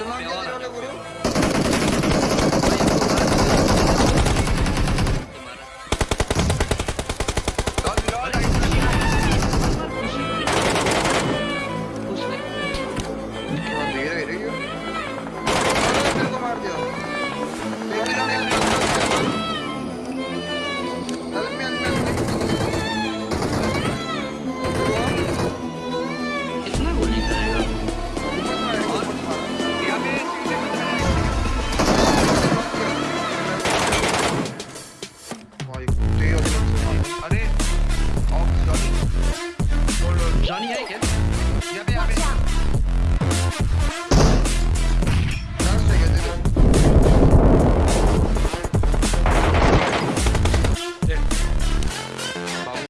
¿Tú no habías tirado gurú? Thank you.